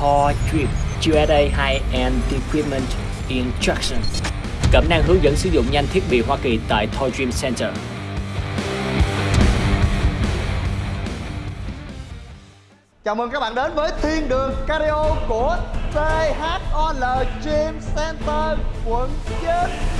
Thor Drip USA High-End Equipment Instruction. Cẩm năng hướng dẫn sử dụng nhanh thiết bị Hoa Kỳ tại Thor Dream Center. Chào mừng các bạn đến với Thiên đường Cardio của THOL Gym Center, quận 9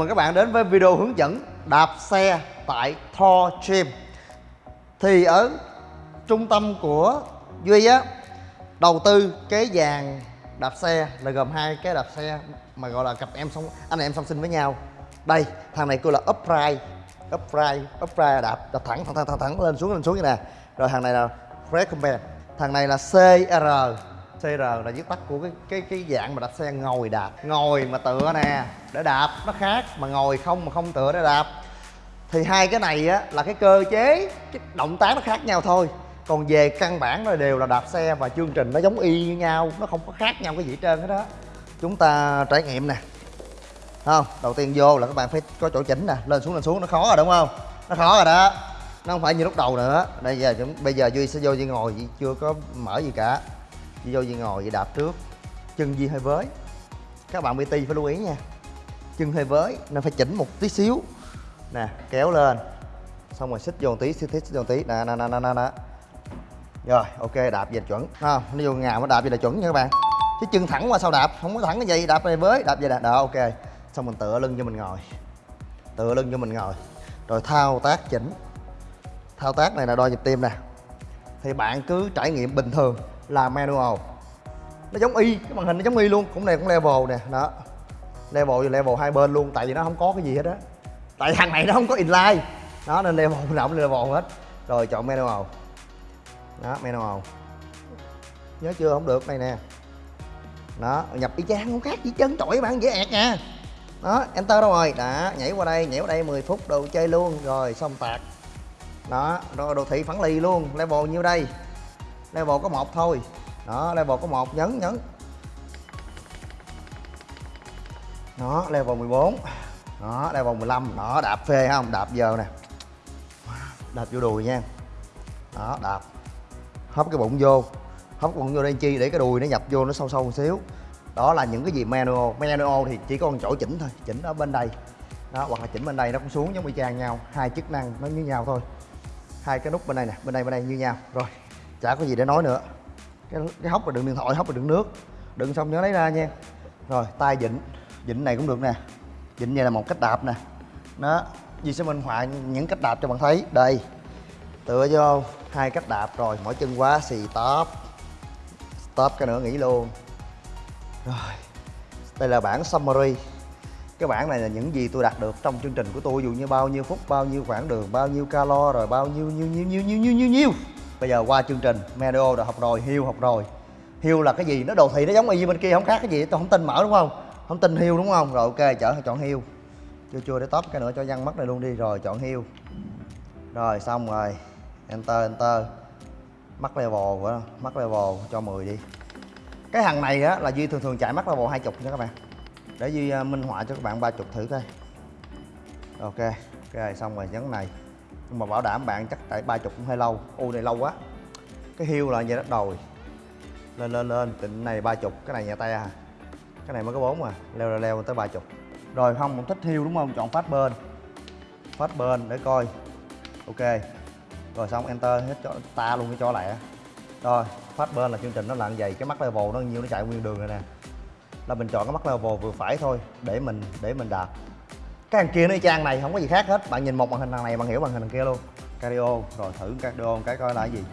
mừng các bạn đến với video hướng dẫn đạp xe tại Thor Gym. Thì ở trung tâm của Duy á Đầu tư cái dàn đạp xe là gồm hai cái đạp xe mà gọi là cặp em song anh em song sinh với nhau. Đây thằng này kêu là upright Upright, upright đạp, đạp thẳng thẳng thẳng thẳng, thẳng lên xuống lên xuống như nè. Rồi thằng này là recommend Thằng này là CR CR là viết tắt của cái cái cái dạng mà đạp xe ngồi đạp, ngồi mà tựa nè, để đạp, nó khác mà ngồi không, mà không tựa để đạp. Thì hai cái này á là cái cơ chế, cái động tác nó khác nhau thôi. Còn về căn bản nó đều là đạp xe và chương trình nó giống y như nhau, nó không có khác nhau cái gì hết trơn hết đó. Chúng ta trải nghiệm nè. Không? Đầu tiên vô là các bạn phải có chỗ chỉnh nè, lên xuống lên xuống, nó khó rồi, đúng không? Nó khó rồi đó. Nó không phải như lúc đầu nữa. Đây giờ chúng, bây giờ duy sẽ vô duy ngồi, Duy chưa có mở gì cả. Duy vô gì ngồi vậy đạp trước. Chân Di hơi với. Các bạn PT phải lưu ý nha. Chân hơi với nên phải chỉnh một tí xíu. Nè kéo lên. Xong rồi xích vô một tí xích xích vô một tí. Nè nè nè nè nè nè. Rồi ok đạp về chuẩn. À, nó vô ngào nó đạp về là chuẩn nha các bạn. Chứ chân thẳng qua sau đạp? Không có thẳng cái gì. Đạp về với đạp về nè đó ok. Xong mình tựa lưng cho mình ngồi. Tựa lưng cho mình ngồi. Rồi thao tác chỉnh. Thao tác này là đo nhịp tim nè. Thì bạn cứ trải nghiệm bình thường là manual. Nó giống y, cái màn hình nó giống y luôn, cũng này cũng level nè, đó. Level thì level hai bên luôn, tại vì nó không có cái gì hết á. Tại thằng này nó không có inline. Đó, nên level nào cũng level hết. Rồi, chọn manual. Đó, manual. Nhớ chưa? Không được, này nè. Đó, nhập y chang không khác chỉ chân chổi bạn dễ ẹt nha. Đó, enter đâu rồi? Đã, nhảy qua đây, nhảy qua đây 10 phút, đồ chơi luôn. Rồi, xong tạt. Đó rồi đồ thị phản lì luôn, level nhiêu đây? Level có một thôi. Đó, level có một. Nhấn nhấn. Đó, level 14 đó, level 15 đó, đạp phê không? Đạp giờ nè. Đạp vô đùi nha. Đó, đạp. Hấp cái bụng vô. Hấp bụng vô đây chi để cái đùi nó nhập vô nó sâu sâu một xíu. Đó là những cái gì manual. Manual thì chỉ có một chỗ chỉnh thôi. Chỉnh ở bên đây. Đó, hoặc là chỉnh bên đây nó cũng xuống giống y chang nhau. Hai chức năng nó như nhau thôi. Hai cái nút bên đây nè. Bên đây bên đây như nhau. Rồi chả có gì để nói nữa. Cái, cái hốc là đựng điện thoại hốc là đựng nước. Đựng xong nhớ lấy ra nha. Rồi tay vịn vịn này cũng được nè. Vịn này là một cách đạp nè. Đó Duy sẽ minh họa những cách đạp cho bạn thấy. Đây tựa vô hai cách đạp rồi mỗi chân quá xì top stop cái nữa nghỉ luôn. Rồi đây là bản summary. Cái bản này là những gì tôi đạt được trong chương trình của tôi dù như bao nhiêu phút bao nhiêu khoảng đường bao nhiêu calo rồi bao nhiêu nhiêu nhiêu nhiêu nhiêu nhiêu nhiêu nhiêu bây giờ qua chương trình Medio đã học rồi Hiu học rồi. Hiu là cái gì? Nó đồ thị nó giống y như bên kia, không khác cái gì, tôi không tin mở đúng không? Không tin Hiu đúng không? Rồi, ok, chở chọn Hiu chưa chưa, để top cái nữa, cho văng mắt này luôn đi. Rồi, chọn Hiu rồi, xong rồi. Enter enter. Mắt level của mắt level, cho 10 đi. Cái thằng này á, là duy thường thường chạy mắt level 20 nha các bạn. Để duy à, minh họa cho các bạn 30 thử coi. Ok ok, xong rồi nhấn này nhưng mà bảo đảm bạn chắc tại 30 cũng hơi lâu. U này lâu quá. Cái hiêu là vậy đó đồi lên lên lên. Tịnh này 30 cái này nhẹ tay à cái này mới có bốn à leo leo, leo tới 30 rồi không cũng thích hiêu đúng không? Chọn phát bên phát bên để coi. Ok. Rồi xong enter hết cho ta luôn cái cho lẹ. Rồi phát bên là chương trình nó là như vậy. Cái mắt level nó nhiêu nó chạy nguyên đường rồi nè. Là mình chọn cái mắt level vừa phải thôi. Để mình để mình đạt cái thằng kia nó trang này không có gì khác hết. Bạn nhìn một màn hình thằng này bạn hiểu màn hình thằng kia luôn. Cardio rồi thử cardio cái coi là cái gì.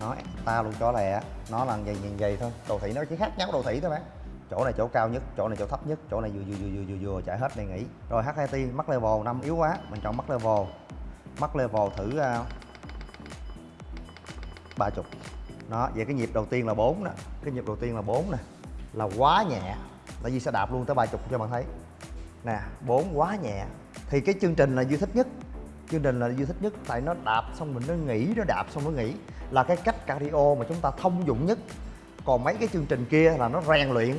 Nó ta luôn cho lẹ. Nó là vậy nhìn vậy thôi. Đồ thị nó chỉ khác nhau đồ thị thôi bạn chỗ này chỗ cao nhất chỗ này chỗ thấp nhất chỗ này vừa vừa vừa vừa vừa, chạy hết này nghỉ. Rồi HIT mắt level 5 yếu quá mình chọn mắt level. Mắt level thử à, uh, 30 đó vậy cái nhịp đầu tiên là 4 nè. Cái nhịp đầu tiên là 4 nè. Là quá nhẹ. Tại vì sẽ đạp luôn tới 30 cho bạn thấy nè, bốn quá nhẹ. Thì cái chương trình là Duy thích nhất. Chương trình là Duy thích nhất, tại nó đạp xong mình nó nghỉ, nó đạp xong nó nghỉ. Là cái cách cardio mà chúng ta thông dụng nhất. Còn mấy cái chương trình kia là nó rèn luyện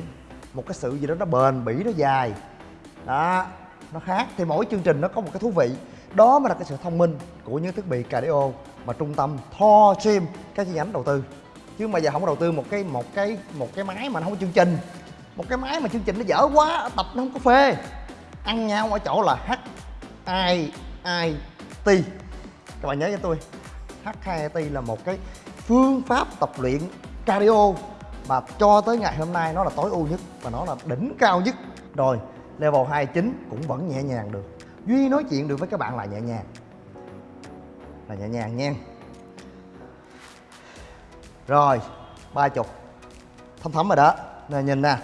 một cái sự gì đó nó bền bỉ, nó dài. Đó, nó khác. Thì mỗi chương trình nó có một cái thú vị. Đó mới là cái sự thông minh của những thiết bị cardio mà trung tâm Thor Gym các chi nhánh đầu tư. Chứ mà giờ không có đầu tư một cái một cái một cái máy mà nó không có chương trình. Một cái máy mà chương trình nó dở quá, tập nó không có phê ăn nhau ở chỗ là h i i t. Các bạn nhớ cho tôi, h i t là một cái phương pháp tập luyện cardio mà cho tới ngày hôm nay nó là tối ưu nhất và nó là đỉnh cao nhất. Rồi, level 29 cũng vẫn nhẹ nhàng được. Duy nói chuyện được với các bạn là nhẹ nhàng. Là nhẹ nhàng nha. Rồi, ba chục. Thấm thấm rồi đó. Nè, nhìn nè.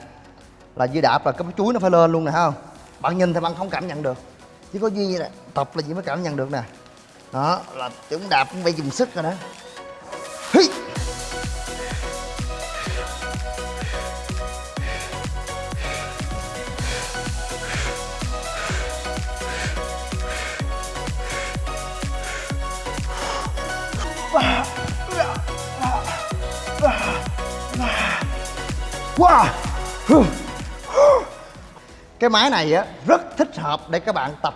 Là dư đạp là cái chuối nó phải lên luôn nè không? Bạn nhìn thì bạn không cảm nhận được chỉ có duy nè tập là chỉ mới cảm nhận được nè đó, là chúng đạp cũng phải dùng sức rồi đó Hi! Wow! Cái máy này á rất thích hợp để các bạn tập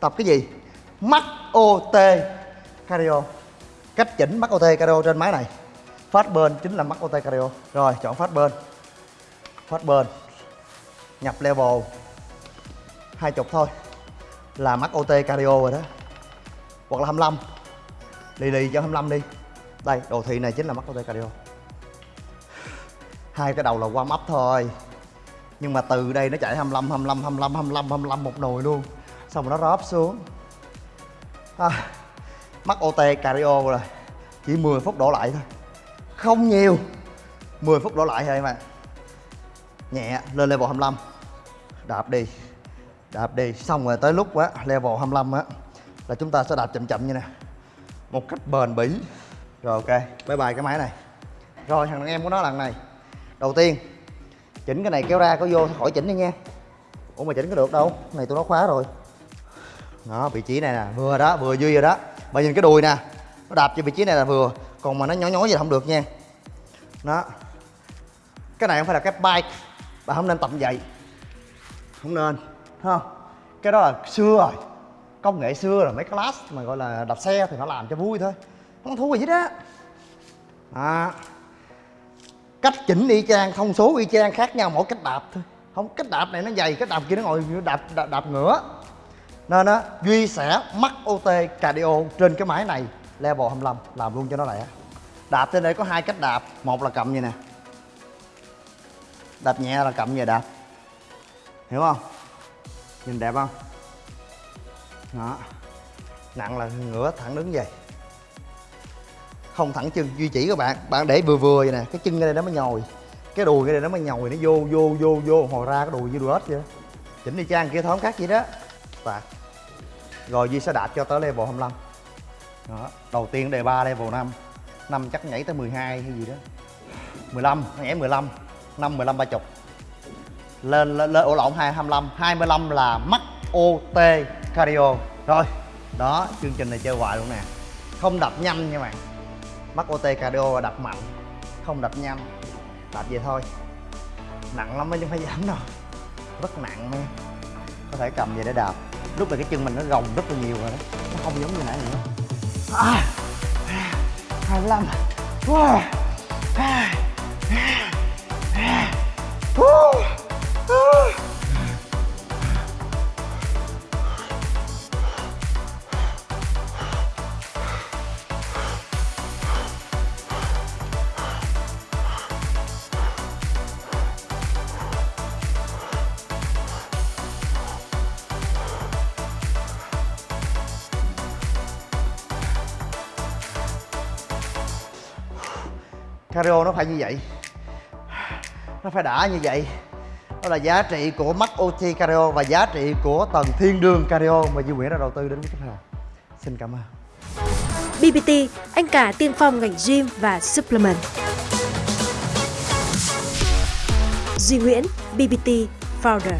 tập cái gì? mắt OT cardio. Cách chỉnh mắt OT cardio trên máy này. Phát bên chính là mắt OT cardio. Rồi, chọn phát bên. Phát bên. Nhập level 20 thôi. Là mắt OT cardio rồi đó. Hoặc là 25. Lì lì cho 25 đi. Đây, đồ thị này chính là mắt OT cardio hai cái đầu là warm up thôi nhưng mà từ đây nó chạy 25 25 25 25 25 một nồi luôn. Xong rồi nó róp xuống. À, mắc OT cardio rồi. Chỉ 10 phút đổ lại thôi. Không nhiều. 10 phút đổ lại thôi mà nhẹ lên level 25 đạp đi. Đạp đi. Xong rồi tới lúc á level 25 á là chúng ta sẽ đạp chậm chậm như nè. Một cách bền bỉ. Rồi ok bye bye cái máy này. Rồi thằng em của nó lần này. Đầu tiên chỉnh cái này kéo ra có vô khỏi chỉnh đi nha. Ủa mà chỉnh có được đâu, cái này tôi nó khóa rồi. Đó, vị trí này nè, vừa đó, vừa duy rồi đó. Mà nhìn cái đùi nè, nó đạp cho vị trí này là vừa, còn mà nó nhỏ nhói gì không được nha. Đó. Cái này không phải là cái bike, bà không nên tập vậy. Không nên không? Cái đó là xưa rồi, công nghệ xưa rồi, mấy class mà gọi là đạp xe thì nó làm cho vui thôi. Không thú gì đó. à cách chỉnh y chang thông số y chang khác nhau mỗi cách đạp thôi. Không cách đạp này nó dày cách đạp kia nó ngồi đạp đạp, đạp ngửa. Nên á duy sẽ mắc ot cardio trên cái máy này level 25 làm luôn cho nó lẹ. Đạp trên đây có hai cách đạp một là cầm vậy nè. Đạp nhẹ là cầm như đạp. Hiểu không? Nhìn đẹp không? Đó. Nặng là ngửa thẳng đứng vậy không thẳng chân duy chỉ các bạn. Bạn để vừa vừa vậy nè cái chân ở đây nó mới nhồi. Cái đùi cái đây nó mới nhồi nó vô vô vô vô hồi ra cái đùi như đùi ếch vậy chỉnh đi trang kia thóm khác vậy đó. Và rồi duy sẽ đạt cho tới level 25 đó đầu tiên đề 3 level 5 năm chắc nhảy tới 12 hay gì đó. 15 nhảy 15 5 15 30 lên lên, lên ổ lộn 25 25 là mắc OT cardio. Rồi đó chương trình này chơi hoài luôn nè. Không đập nhanh nha bạn mắc OT cardio đập mạnh. Không đập nhanh đập vậy thôi. Nặng lắm chứ không phải giảm đâu. Rất nặng nha có thể cầm về để đạp. Lúc này cái chân mình nó gồng rất là nhiều rồi đó. Nó không giống như nãy nữa. À, hai mươi lăm wow. Cario nó phải như vậy. Nó phải đã như vậy. Đó là giá trị của mắt OT Cario Và giá trị của tầng thiên đường Cario Mà Duy Nguyễn đã đầu tư đến với khách hàng Xin cảm ơn. BBT, anh cả tiên phong ngành gym và supplement. Duy Nguyễn, BBT Founder.